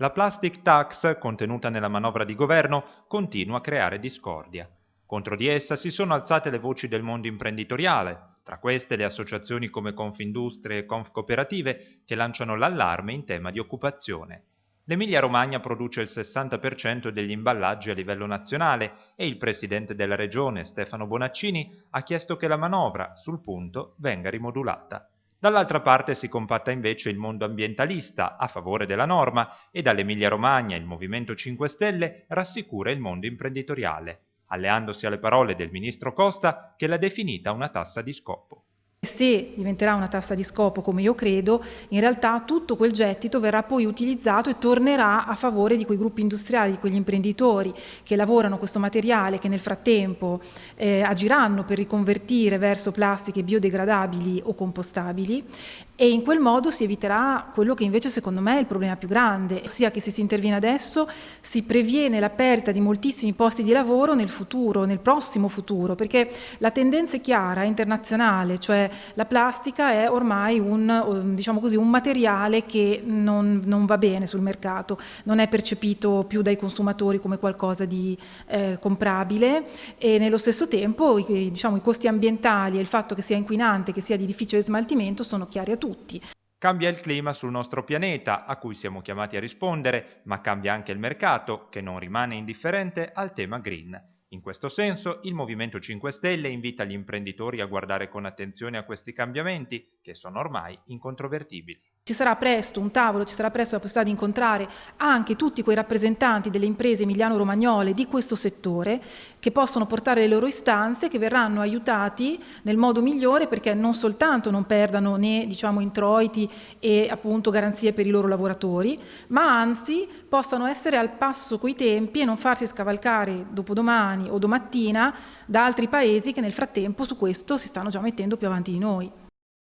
La plastic tax, contenuta nella manovra di governo, continua a creare discordia. Contro di essa si sono alzate le voci del mondo imprenditoriale, tra queste le associazioni come Confindustria e Confcooperative che lanciano l'allarme in tema di occupazione. L'Emilia-Romagna produce il 60% degli imballaggi a livello nazionale e il presidente della regione, Stefano Bonaccini, ha chiesto che la manovra, sul punto, venga rimodulata. Dall'altra parte si compatta invece il mondo ambientalista a favore della norma e dall'Emilia-Romagna il Movimento 5 Stelle rassicura il mondo imprenditoriale, alleandosi alle parole del ministro Costa che l'ha definita una tassa di scopo. Se diventerà una tassa di scopo, come io credo, in realtà tutto quel gettito verrà poi utilizzato e tornerà a favore di quei gruppi industriali, di quegli imprenditori che lavorano questo materiale, che nel frattempo eh, agiranno per riconvertire verso plastiche biodegradabili o compostabili e in quel modo si eviterà quello che invece secondo me è il problema più grande, ossia che se si interviene adesso si previene la perdita di moltissimi posti di lavoro nel futuro, nel prossimo futuro, perché la tendenza è chiara, internazionale, cioè la plastica è ormai un, diciamo così, un materiale che non, non, va bene sul mercato, non è percepito più dai consumatori come qualcosa di eh, comprabile e nello stesso tempo i, diciamo, i costi ambientali e il fatto che sia inquinante, che sia di difficile smaltimento sono chiari a tutti. Cambia il clima sul nostro pianeta, a cui siamo chiamati a rispondere, ma cambia anche il mercato, che non rimane indifferente al tema green. In questo senso, il Movimento 5 Stelle invita gli imprenditori a guardare con attenzione a questi cambiamenti, che sono ormai incontrovertibili. Ci sarà presto un tavolo, ci sarà presto la possibilità di incontrare anche tutti quei rappresentanti delle imprese emiliano-romagnole di questo settore che possono portare le loro istanze, che verranno aiutati nel modo migliore perché non soltanto non perdano né diciamo, introiti e appunto garanzie per i loro lavoratori, ma anzi possano essere al passo coi tempi e non farsi scavalcare dopodomani o domattina da altri paesi che nel frattempo su questo si stanno già mettendo più avanti di noi.